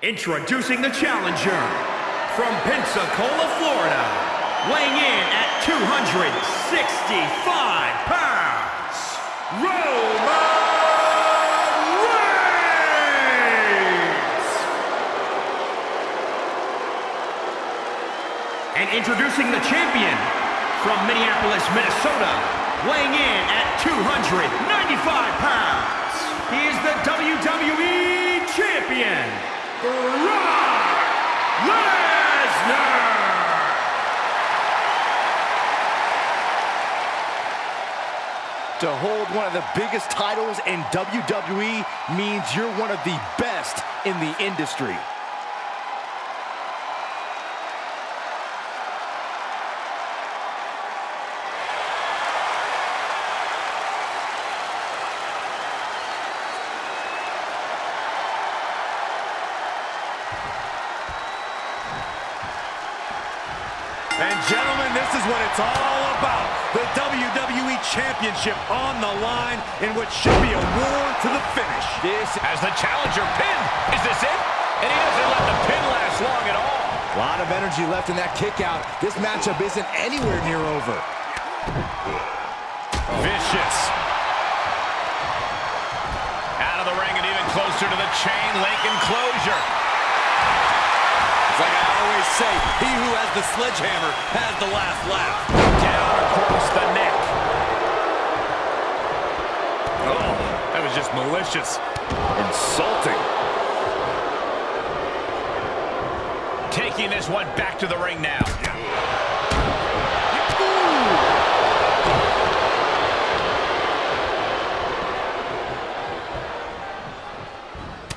Introducing the challenger from Pensacola, Florida, weighing in at 265 pounds, Roman Reigns! And introducing the champion from Minneapolis, Minnesota, weighing in at 295 pounds, he is the WWE Champion, To hold one of the biggest titles in WWE means you're one of the best in the industry. And gentlemen, this is what it's all about. The WWE Championship on the line in what should be a war to the finish. This as the challenger pin. Is this it? And he doesn't let the pin last long at all. A lot of energy left in that kick out. This matchup isn't anywhere near over. Vicious. Out of the ring and even closer to the chain link enclosure. Like I always say, he who has the sledgehammer has the last laugh. Down across the neck. Oh, that was just malicious. Insulting. Taking this one back to the ring now.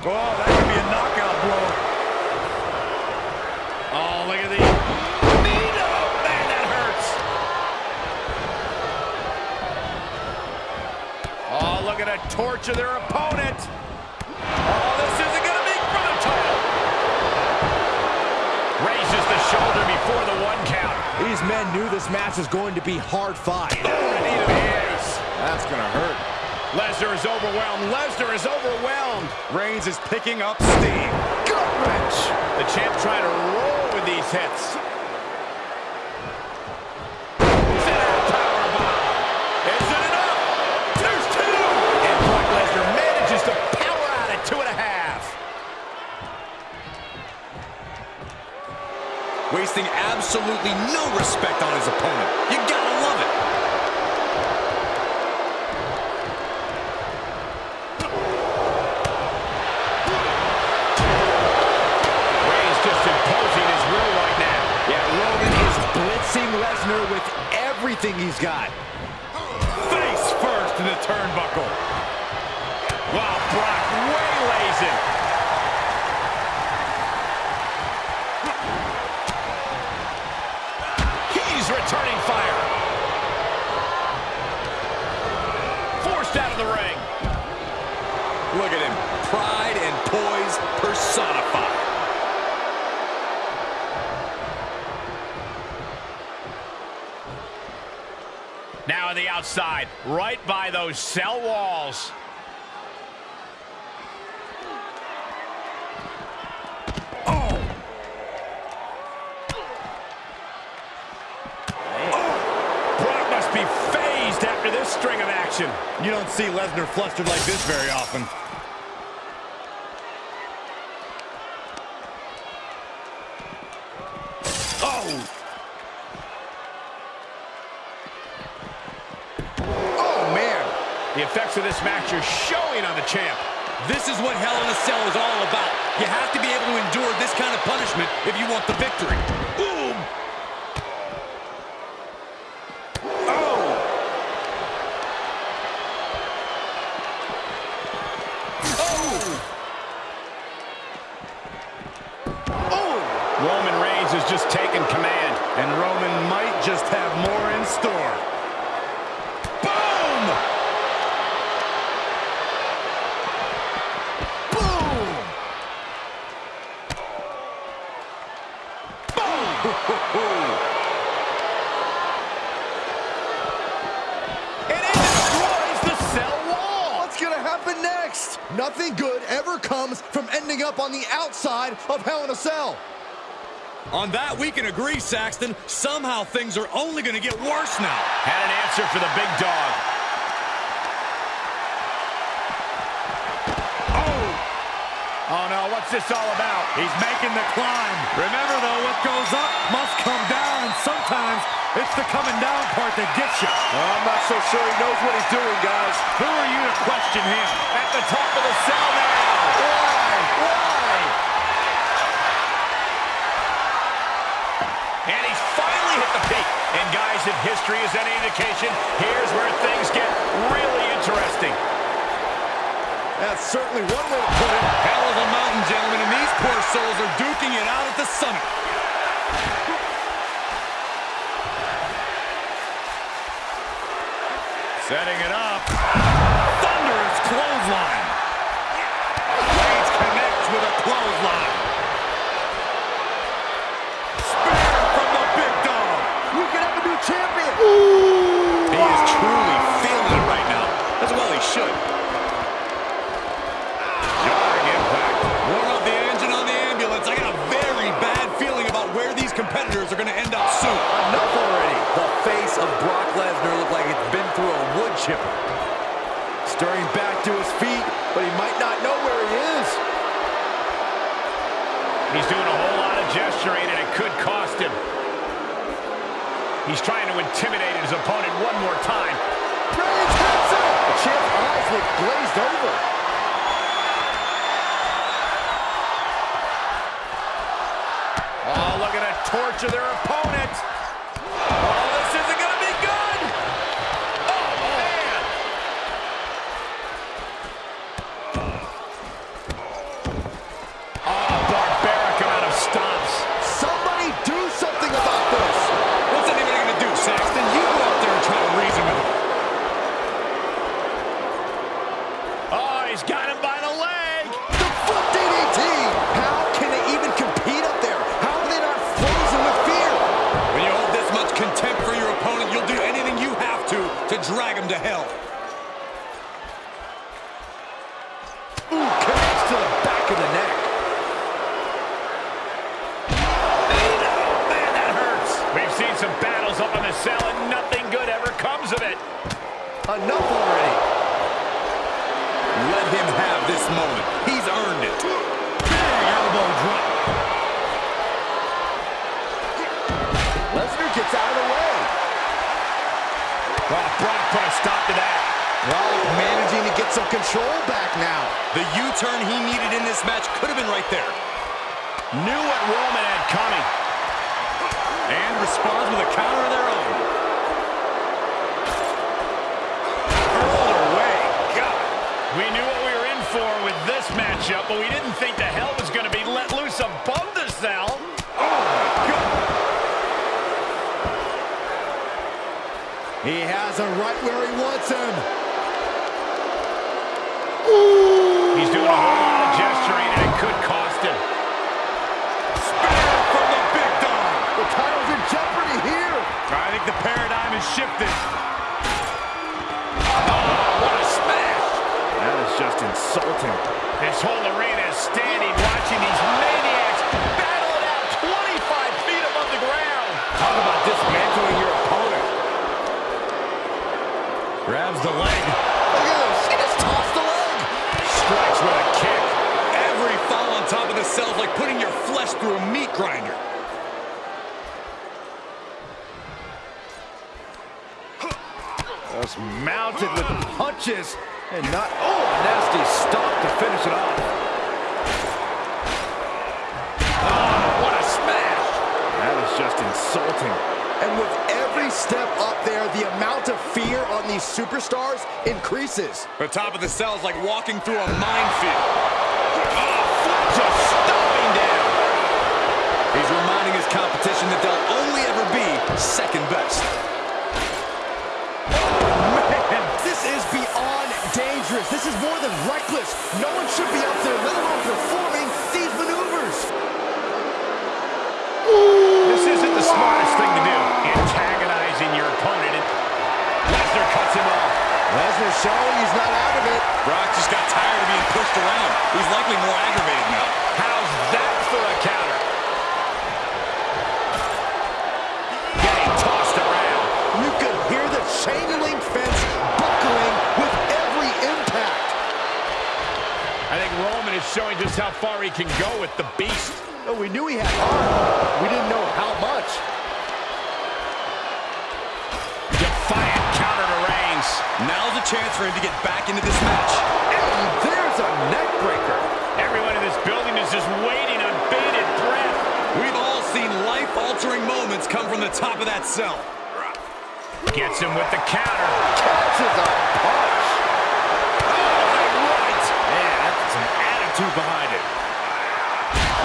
Oh, Oh, look at a torch of their opponent. Oh, this isn't going to be for the title. Raises the shoulder before the one count. These men knew this match was going to be hard fought. Knee to the ace. That's going to hurt. Lesnar is overwhelmed. Lesnar is overwhelmed. Reigns is picking up steam. Gut wrench. The champ trying to roll with these hits. Center powerbomb. Is it enough? There's two. And Brock Lesnar manages to power out at two and a half. Wasting absolutely no respect on his opponent. You gotta love it. Reigns just imposing his will right now. Yeah, Roman is blitzing Lesnar with everything he's got. Face first to the turnbuckle. Wow, Brock waylays him. Outside, right by those cell walls. Oh. Brock must be fazed after this string of action. You don't see Lesnar flustered like this very often. Oh! Oh, man. Effects of this match are showing on the champ. This is what Hell in a Cell is all about. You have to be able to endure this kind of punishment if you want the victory. Boom! Oh! Oh! Roman Reigns has just taken command. And Roman might just have more in store. Boom! Boom! Boom! And it destroys the cell wall. What's going to happen next? next? Nothing good ever comes from ending up on the outside of Hell in a Cell. On that, we can agree, Saxton. Somehow things are only going to get worse now. Had an answer for the big dog. Oh! Oh, no, what's this all about? He's making the climb. Remember, though, what goes up must come down, and sometimes it's the coming down part that gets you. I'm not so sure he knows what he's doing, guys. Who are you to question him? At the top of the cell now. Why? Why? And he's finally hit the peak. And guys, if history is any indication, here's where things get really interesting. That's certainly one way to put it. Hell of a mountain, gentlemen, and these poor souls are duking it out at the summit. Setting it up. Are going to end up soon. Enough already. The face of Brock Lesnar looked like it's been through a wood chipper. Stirring back to his feet, but he might not know where he is. He's doing a whole lot of gesturing, and it could cost him. He's trying to intimidate his opponent one more time. Reigns hits him. The champ's eyes look glazed over. Torture their opponent. This matchup, but we didn't think the hell was going to be let loose above the cell. Oh, he has him right where he wants him. He's doing a whole lot of gesturing, and it could cost him. From the big dog. The title's in jeopardy here. I think the paradigm has shifted. This whole arena is standing watching these maniacs battle it out 25 feet above the ground. Talk about dismantling your opponent. Grabs the leg. Look at this. He just tossed the leg. Strikes with a kick. Every fall on top of the cell is like putting your flesh through a meat grinder. Just mounted with punches and not, oh, nasty stop to finish it off. Ah, what a smash. That is just insulting. And with every step up there, the amount of fear on these superstars increases. The top of the cell is like walking through a minefield. Ah, just stomping down. He's reminding his competition that they'll only ever be second best. Dangerous. This is more than reckless. No one should be up there, let alone performing these maneuvers. This isn't the smartest thing to do. Antagonizing your opponent. And Lesnar cuts him off. Lesnar showing he's not out of it. Brock just got tired of being pushed around. He's likely more aggravated now. How's that for a counter? Think is showing just how far he can go with the beast. Oh, we knew he had heart. We didn't know how much. Defiant counter to Reigns. Now's a chance for him to get back into this match. And there's a neck breaker. Everyone in this building is just waiting on bated breath. We've all seen life-altering moments come from the top of that cell. Gets him with the counter. Catches a punch. Right. Man, that's some attitude behind it.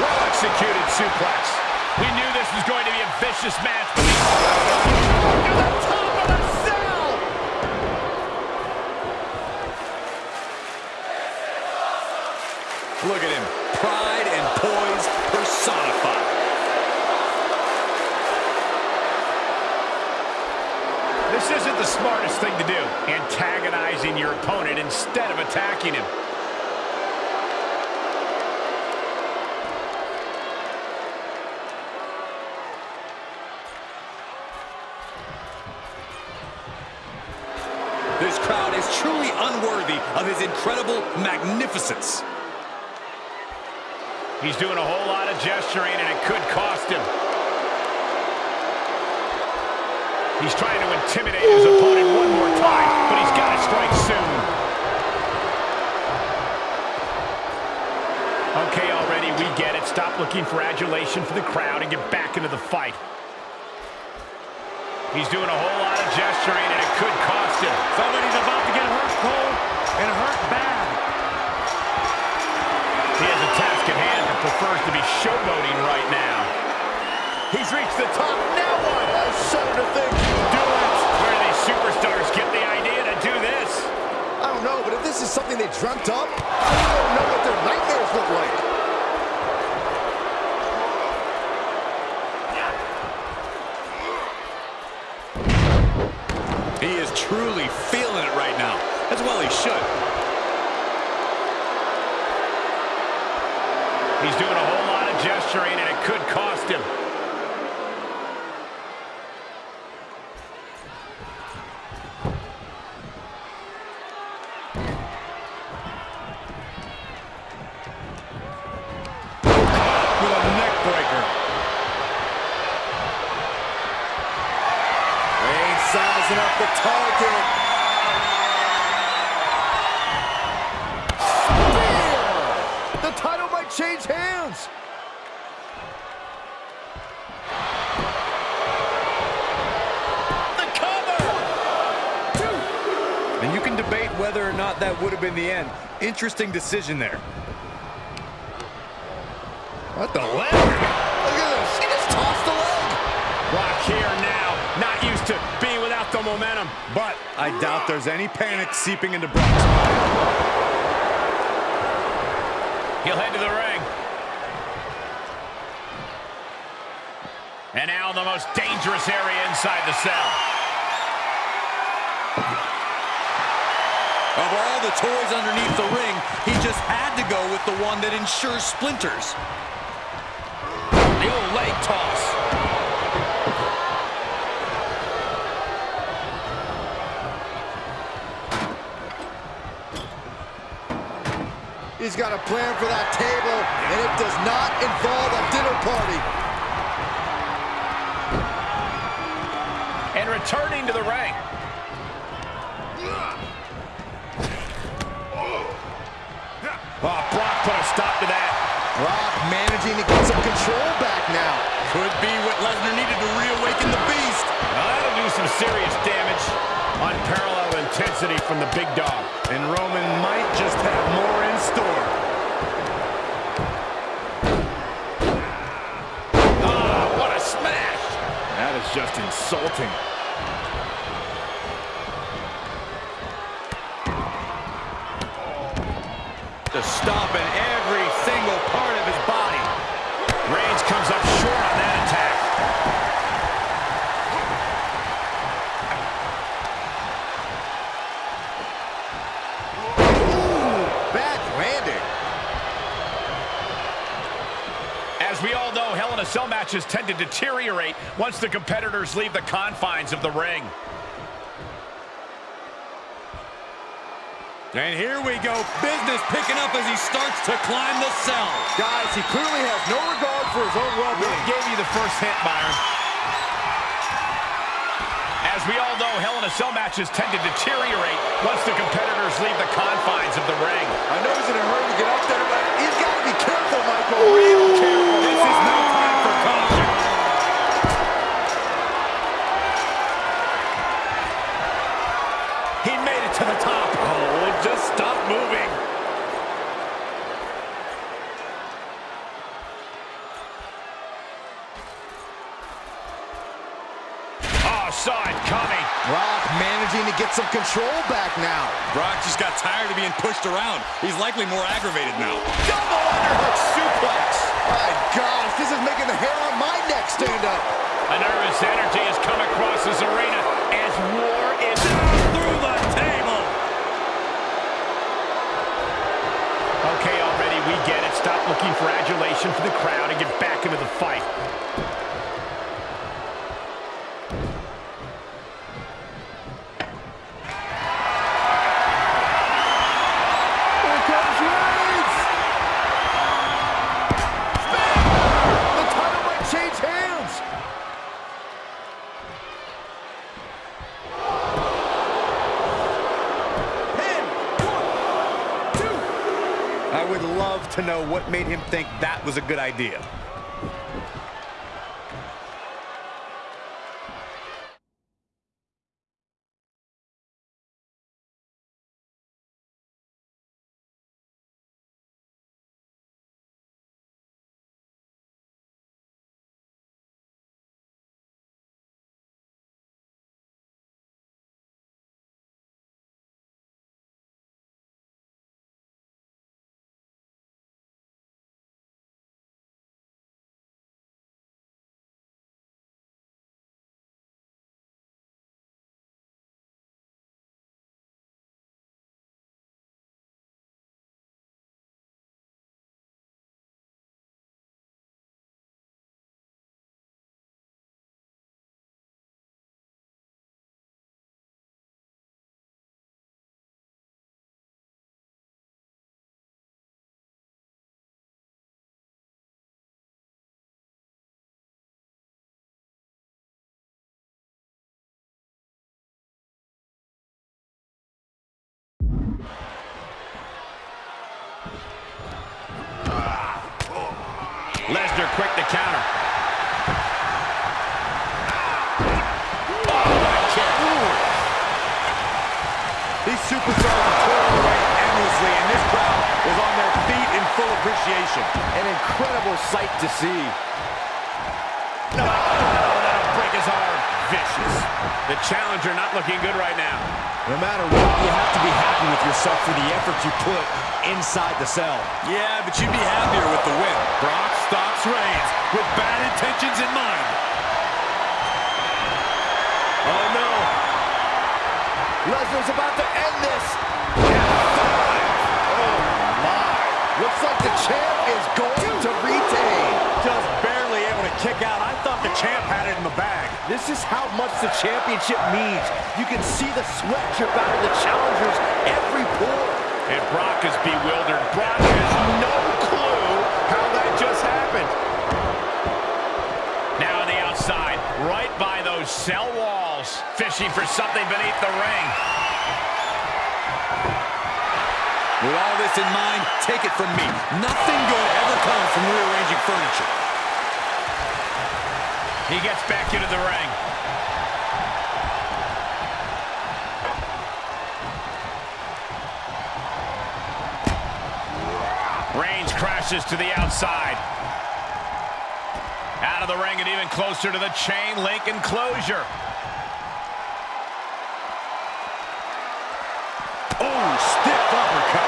Well executed suplex. We knew this was going to be a vicious match, but to. Look at him. Pride and poise personified. This isn't the smartest thing to do, antagonizing your opponent instead of attacking him. This crowd is truly unworthy of his incredible magnificence. He's doing a whole lot of gesturing, and it could cost him. He's trying to intimidate his opponent one more time, but he's got to strike soon. Okay, already, we get it. Stop looking for adulation for the crowd and get back into the fight. He's doing a whole lot of gesturing, and it could cost him. Somebody's about to get hurt, Cole, and hurt bad. He has a task at hand and prefers to be showboating right now. He's reached the top. Now what? Oh, I shudder to think. Do it! Where do these superstars get the idea to do this? I don't know, but if this is something they dreamt up, I don't know what their nightmares look like. He is truly feeling it right now. As well he should. He's doing a whole lot of gesturing, and it could cost him. Change hands. The cover! And you can debate whether or not that would have been the end. Interesting decision there. What the leg? Look at this. He just tossed the leg. Brock here now, not used to being without the momentum. But I doubt there's any panic seeping into Brock's He'll head to the ring. And now the most dangerous area inside the cell. Of all the toys underneath the ring, he just had to go with the one that ensures splinters. He's got a plan for that table, and it does not involve a dinner party. And returning to the ring. Oh, Brock put a stop to that. Brock managing to get some control back now. Could be what Lesnar needed to reawaken the beast. Now that'll do some serious damage. Unparalleled intensity from the big dog. And Roman might just have more in store. Ah, what a smash! That is just insulting. To stop in matches tend to deteriorate once the competitors leave the confines of the ring. And here we go. Business picking up as he starts to climb the cell. Guys, he clearly has no regard for his own well-being. Gave you the first hint, Byron. As we all know, Hell in a Cell matches tend to deteriorate once the competitors leave the confines of the ring. I know he's in a hurry to get up there, but he's got to be careful, Michael. Real careful. This is no the top. Oh, just stop moving. Oh, saw it coming. Brock managing to get some control back now. Brock just got tired of being pushed around. He's likely more aggravated now. Double underhook suplex. My gosh, this is making the hair on my neck stand up. A nervous energy has come across this arena as war is Through the table. Okay, already, we get it. Stop looking for adulation for the crowd and get back into the fight. To know what made him think that was a good idea. Appreciation. An incredible sight to see. No, that'll break his arm. Vicious. The challenger not looking good right now. No matter what, you have to be happy with yourself for the effort you put inside the cell. Yeah, but you'd be happier with the win. Brock stops Reigns with bad intentions in mind. Oh, no. Lesnar's about to end this. Oh, my. Looks like the champ is going to retain. Just barely able to kick out. I thought the champ had it in the bag. This is how much the championship means. You can see the sweat drip out of the challengers every pore. And Brock is bewildered. Brock has no clue how that just happened. Now on the outside, right by those cell walls, fishing for something beneath the ring. With all this in mind, take it from me. Nothing good ever comes from rearranging furniture. He gets back into the ring. Reigns crashes to the outside. Out of the ring and even closer to the chain link enclosure. Oh, stiff uppercut.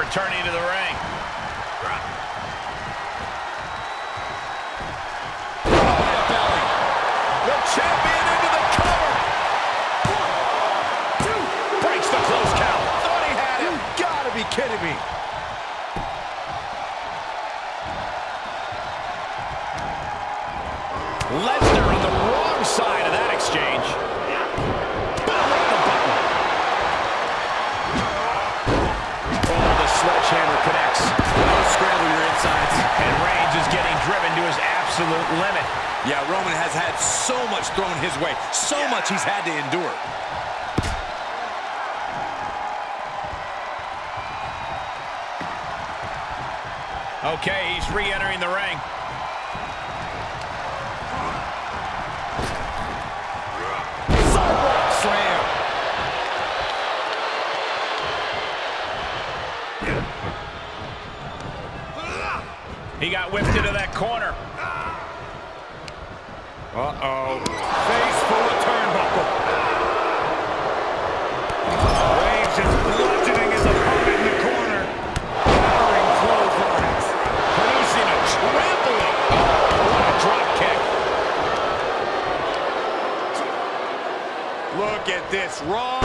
Returning to the ring. Thrown his way. So much he's had to endure. Okay, he's re-entering the ring. Sidewalk slam. He got whipped into that corner. Uh-oh. Face full of turnbuckle. Reigns is bludgeoning his opponent in the corner. Powering clotheslines. Producing a trampling. What a drop kick. Look at this. Raw.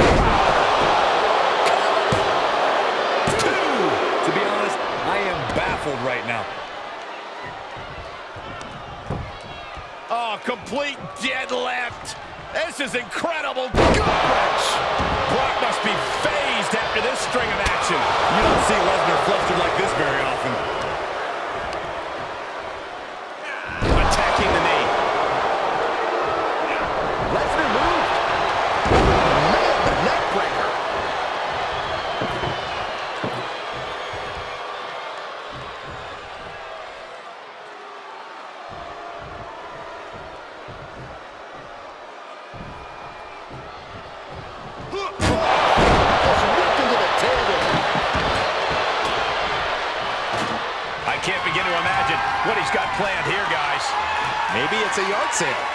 Two. To be honest, I am baffled right now. Oh, complete dead left. This is incredible. Wrench. Brock must be fazed after this string of action. You don't see Lesnar flustered like this very often. Attacking the knee. Lesnar moved. Man, the neck breaker. I can't begin to imagine what he's got planned here, guys. Maybe it's a yard sale.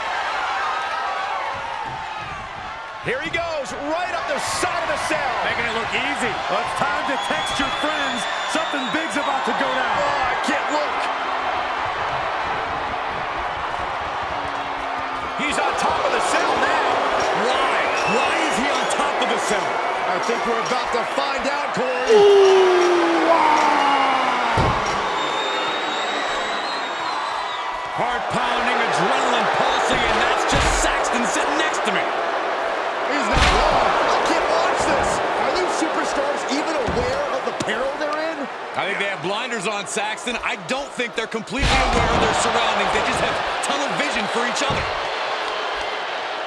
Here he goes, right up the side of the cell. Making it look easy. Well, it's time to text your friends. Something big's about to go down. Oh, I can't look. He's on top of the cell now. Why? Why is he on top of the cell? I think we're about to find out, Corey. Heart pounding, adrenaline pulsing, and that's just Saxton sitting next to me. He's not wrong. I can't watch this. Are these superstars even aware of the peril they're in? I think they have blinders on, Saxton. I don't think they're completely aware of their surroundings. They just have tunnel vision for each other.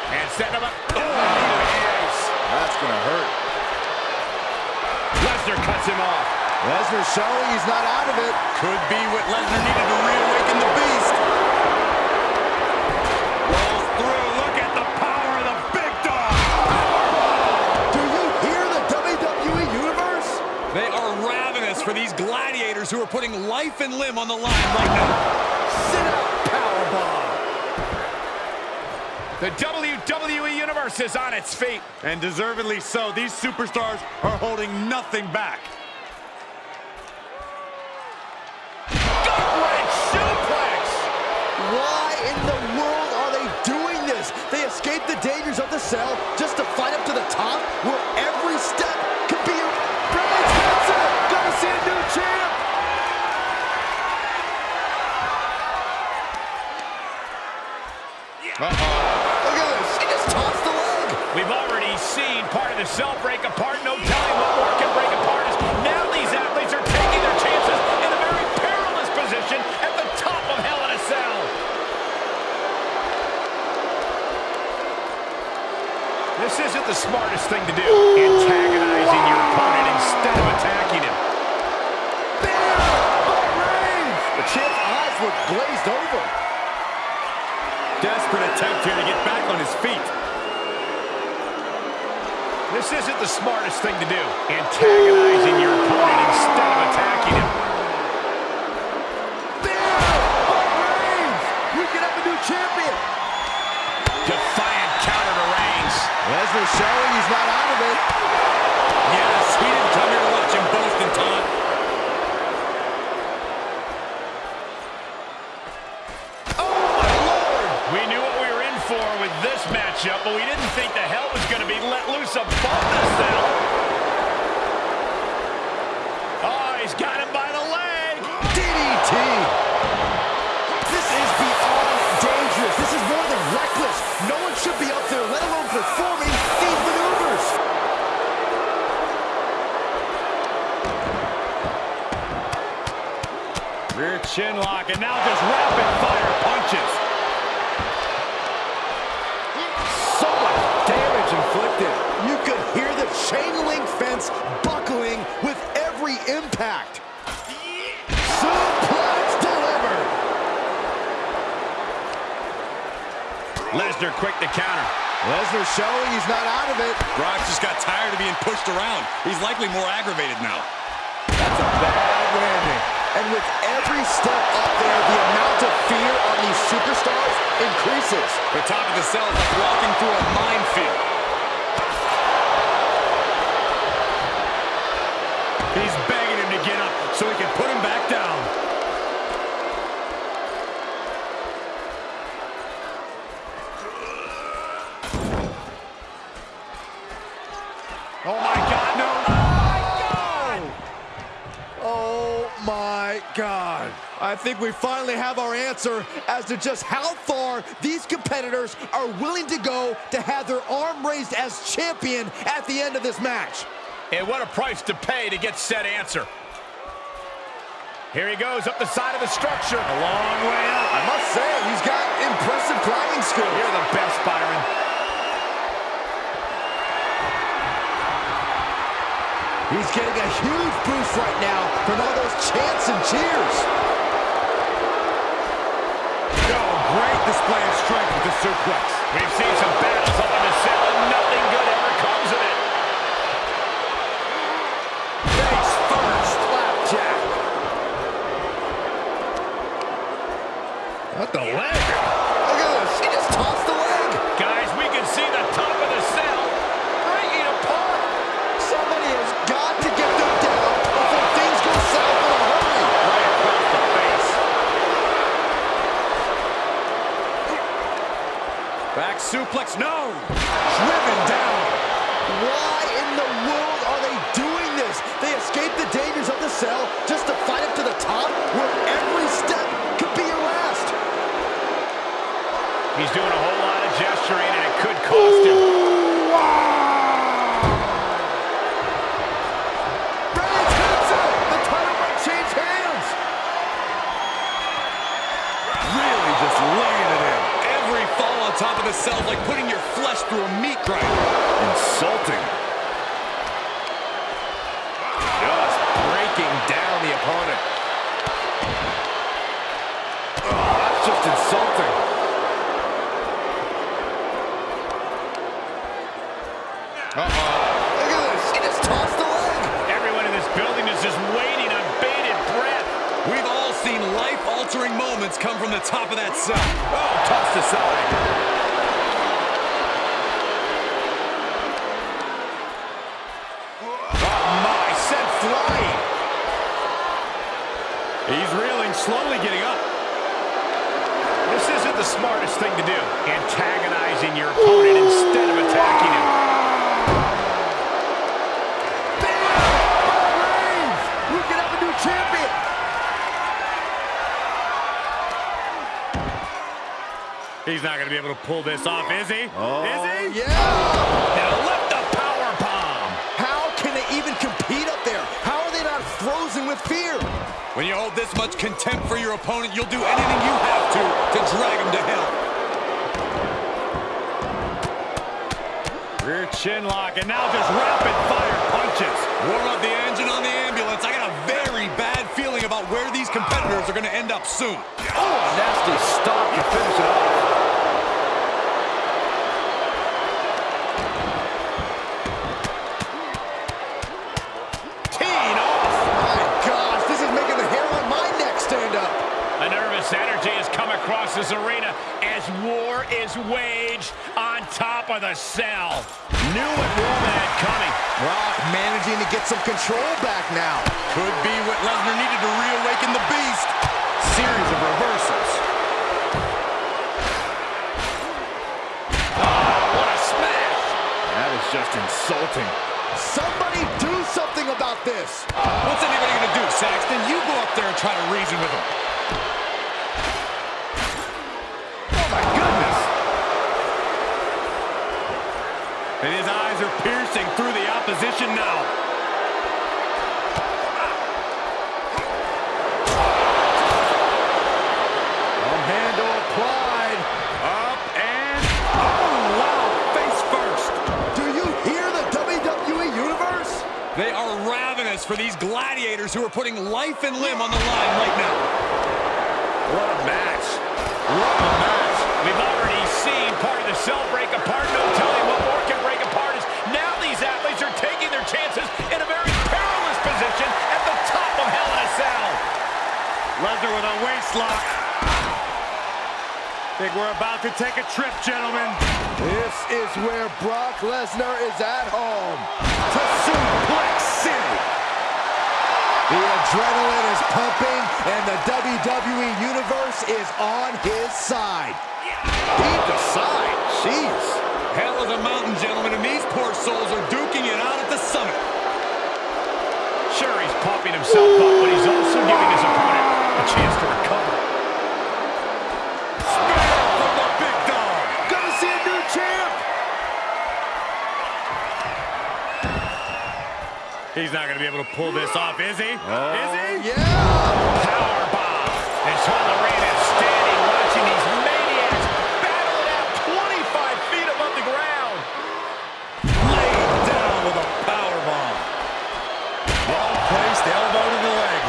And setting him up. Oh. That's going to hurt. Lesnar cuts him off. Lesnar showing he's not out of it. Could be what Lesnar needed to reawaken the beast. Rolls through. Look at the power of the big dog. Do you hear the WWE Universe? They are ravenous for these gladiators who are putting life and limb on the line right now. Sit out powerbomb. The WWE Universe is on its feet. And deservedly so. These superstars are holding nothing back. But we didn't think the hell was going to be let loose above the cell. Oh, he's got him by the leg. DDT! This is beyond dangerous. This is more than reckless. No one should be up there, let alone performing these maneuvers. Rear chin lock, and now just rapid fire punches. Chain link fence buckling with every impact. Suplex delivered. Lesnar quick to counter. Lesnar showing he's not out of it. Brock just got tired of being pushed around. He's likely more aggravated now. That's a bad landing. And with every step up there, the amount of fear on these superstars increases. The top of the cell is like walking through a minefield. He's begging him to get up so he can put him back down. Oh my God, no! Oh my God. Oh, my God. I think we finally have our answer as to just how far these competitors are willing to go to have their arm raised as champion at the end of this match. And what a price to pay to get said answer. Here he goes up the side of the structure. A long way up. I must say, he's got impressive climbing skills. You're the best, Byron. He's getting a huge boost right now from all those chants and cheers. Oh, great display of strength with the suplex. We've seen some battles life-altering moments come from the top of that cell. Oh, tossed aside. Oh my, sent flying. He's reeling, slowly getting up. This isn't the smartest thing to do. Antagonizing your opponent instead of attacking He's not going to be able to pull this off, is he? Oh, is he? yeah. Now lift the power bomb. How can they even compete up there? How are they not frozen with fear? When you hold this much contempt for your opponent, you'll do anything you have to to drag him to hell. Rear chin lock, and now just rapid fire punches. Warm up the engine on the ambulance. I got a very bad feeling about where these competitors are going to end up soon. Oh, nasty stop to finish it off. This arena as war is waged on top of the cell. Knew what Roman had coming. Brock managing to get some control back now. Could be what Lesnar needed to reawaken the beast. Series of reversals. Ah, what a smash. That is just insulting. Somebody do something about this. What's anybody going to do, Saxton? You go up there and try to reason with him. And his eyes are piercing through the opposition now. Handle applied. Up and... Oh, wow. Face first. Do you hear the WWE this for these gladiators who are putting life and limb on the line right now. What a match. What a match. We've already seen part of the cell break apart. No telling lock. Think we're about to take a trip, gentlemen. This is where Brock Lesnar is at home. To Suplex City. The adrenaline is pumping, and the WWE Universe is on his side. Deep aside. Jeez. Hell is a mountain, gentlemen, and these poor souls are duking it out at the summit. Sure, he's pumping himself up, but he's also giving his opponent a chance to recover. He's not going to be able to pull this off, is he? Oh, is he? Yeah. Powerbomb. And Solo Reign is standing watching these maniacs battle it out 25 feet above the ground. Laid down with a power bomb. Well placed elbow to the leg.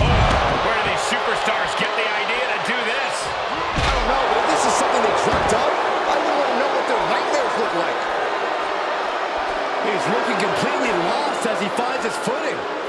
Oh, where do these superstars get the idea to do this? I don't know, but if this is something they dreamt up, I wouldn't want to know what their nightmares look like. He's looking completely lost as he finds his footing.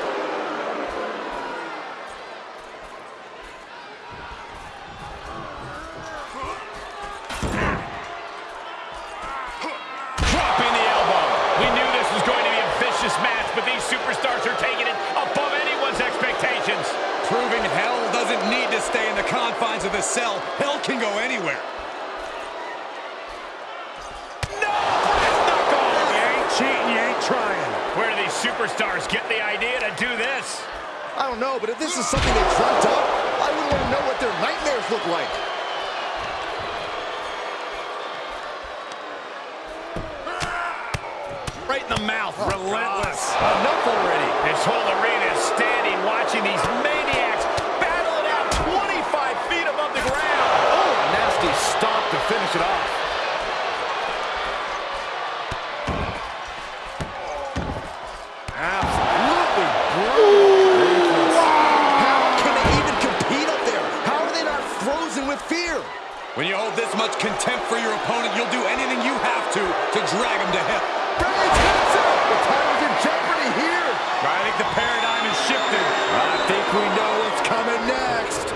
You hold this much contempt for your opponent, you'll do anything you have to to drag him to hell. Reigns hits it. The title's in jeopardy here. I think the paradigm has shifted. I think we know what's coming next.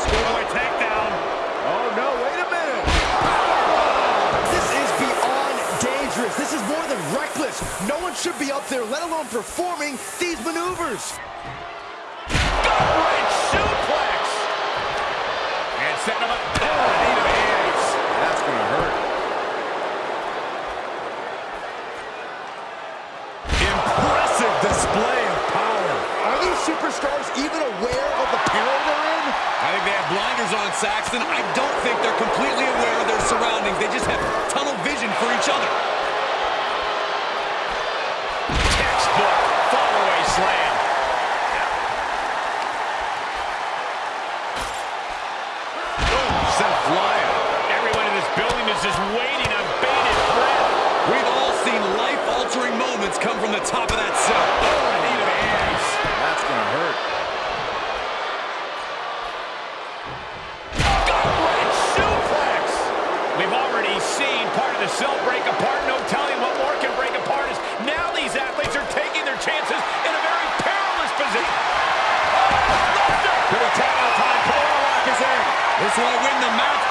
Schoolboy takedown. Oh, no, wait a minute. This is beyond dangerous. This is more than reckless. No one should be up there, let alone performing these maneuvers. They on, Saxton. I don't think they're completely aware of their surroundings. They just have tunnel vision for each other. Textbook fallaway slam. Oh, Sent flying. Everyone in this building is just waiting on bated breath. We've all seen life-altering moments come from the top of that cell. Cell break apart. No telling what more can break apart is now these athletes are taking their chances in a very perilous position. Good attack on time. Kimura lock is in. This won't win the match,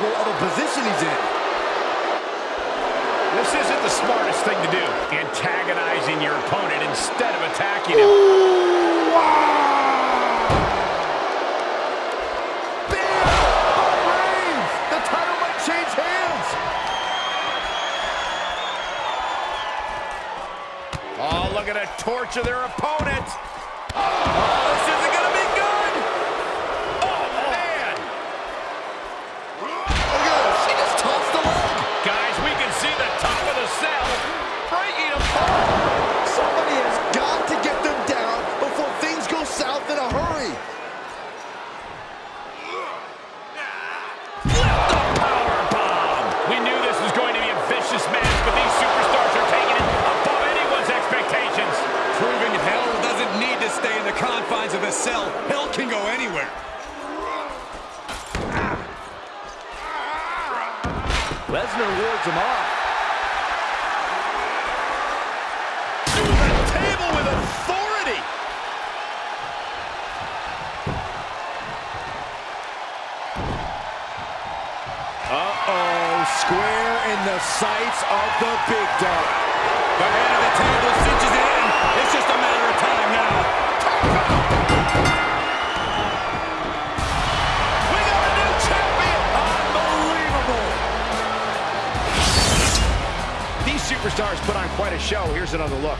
as he rises how vulnerable of a position he's in. This isn't the smartest thing to do. Antagonizing your opponent instead of attacking him. The title might change hands. Oh, look at a torture their opponent. Lesnar wards him off. To the table with authority. Uh-oh, square in the sights of the big dog. The head of the table cinches it superstars put on quite a show. Here's another look.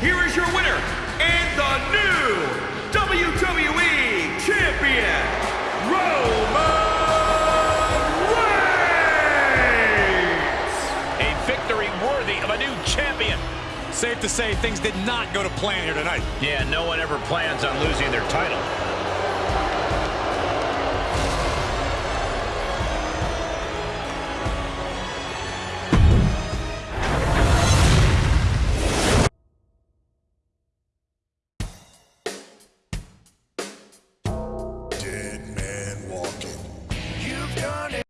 Here is your winner and the new WWE Champion, Roman Reigns! A victory worthy of a new champion. Safe to say things did not go to plan here tonight. Yeah, no one ever plans on losing their title.